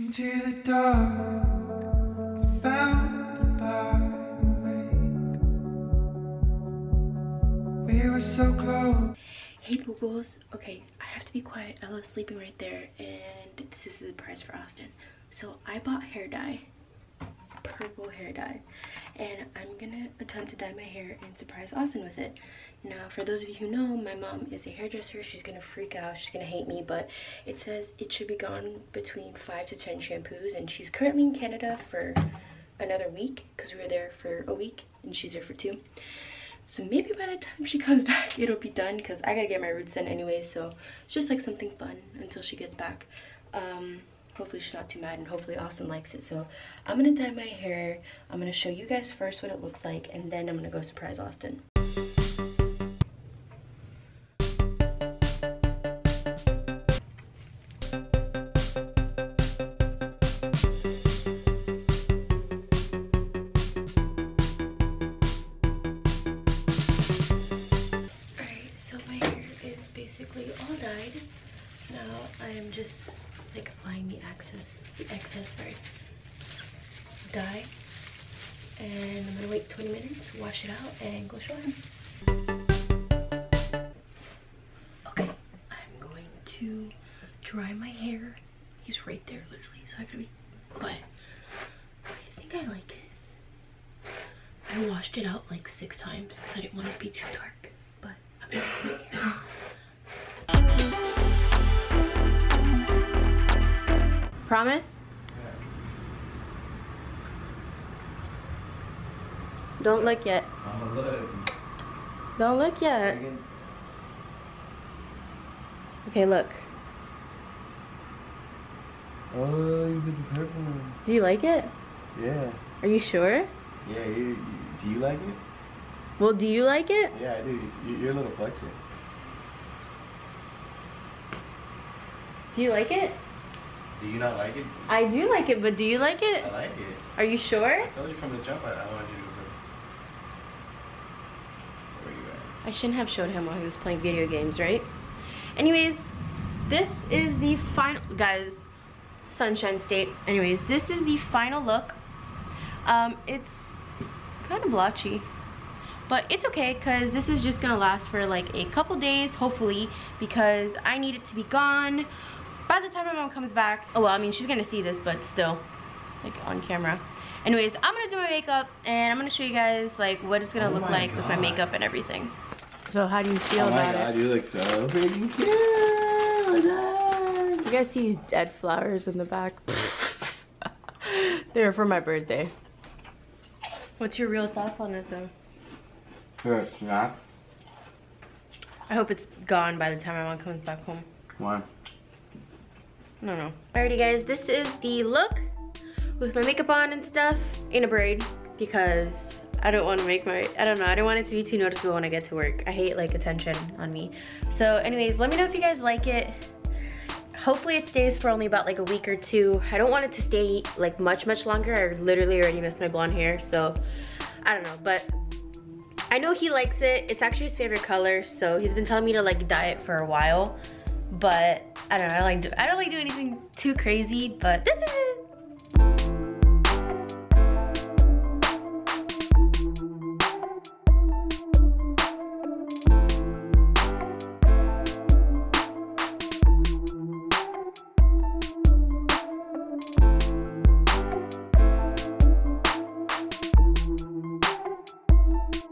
Into the dark. We were so close. Hey Boogles. Okay, I have to be quiet. Ella's sleeping right there and this is the price for Austin. So I bought hair dye, purple hair dye, and I'm gonna attempt to dye my hair and surprise Austin with it. Now, for those of you who know, my mom is a hairdresser. She's gonna freak out, she's gonna hate me, but it says it should be gone between five to 10 shampoos and she's currently in Canada for another week because we were there for a week and she's there for two so maybe by the time she comes back it'll be done because i gotta get my roots done anyway so it's just like something fun until she gets back um hopefully she's not too mad and hopefully austin likes it. So i'm gonna dye my hair. I'm gonna show you guys first what it looks like and then i'm gonna go surprise austin. Alright, so my hair is basically all dyed. Now I am just like applying the excess, the excess, sorry, dye. And I'm gonna wait 20 minutes, wash it out, and go show him. Okay, I'm going to dry my hair. He's right there, literally, so I have to be quiet. I think I like it. I washed it out like six times because I didn't want it to be too dark. But I'm gonna Promise? Don't look yet. I'm look. Don't look yet. Okay, look. Oh, you put the purple one. Do you like it? Yeah. Are you sure? Yeah, you, do you like it? Well, do you like it? Yeah, I do. You, you're a little flexible. Do you like it? Do you not like it? I do like it, but do you like it? I like it. Are you sure? I told you from the jump I, I wanted you to. Where you at? I shouldn't have showed him while he was playing video games, right? Anyways, this is the final, guys, Sunshine State. Anyways, this is the final look. Um, it's kind of blotchy, but it's okay because this is just gonna last for like a couple days, hopefully, because I need it to be gone by the time my mom comes back. Oh, well, I mean, she's gonna see this, but still, like on camera. Anyways, I'm gonna do my makeup and I'm gonna show you guys like what it's gonna Oh look my like with my makeup and everything. So how do you feel oh my about god, it? you look so freaking cute. You guys see these dead flowers in the back? they were for my birthday. What's your real thoughts on it though? Here, snap. I hope it's gone by the time my mom comes back home. Why? No, no. Alrighty guys, this is the look with my makeup on and stuff in a braid because I don't want to make my, I don't know, I don't want it to be too noticeable when I get to work. I hate like attention on me. So anyways, let me know if you guys like it. Hopefully it stays for only about like a week or two. I don't want it to stay like much, much longer. I literally already missed my blonde hair, so I don't know, but I know he likes it. It's actually his favorite color, so he's been telling me to like dye it for a while, but I don't know, I like do I don't like do anything too crazy, but this is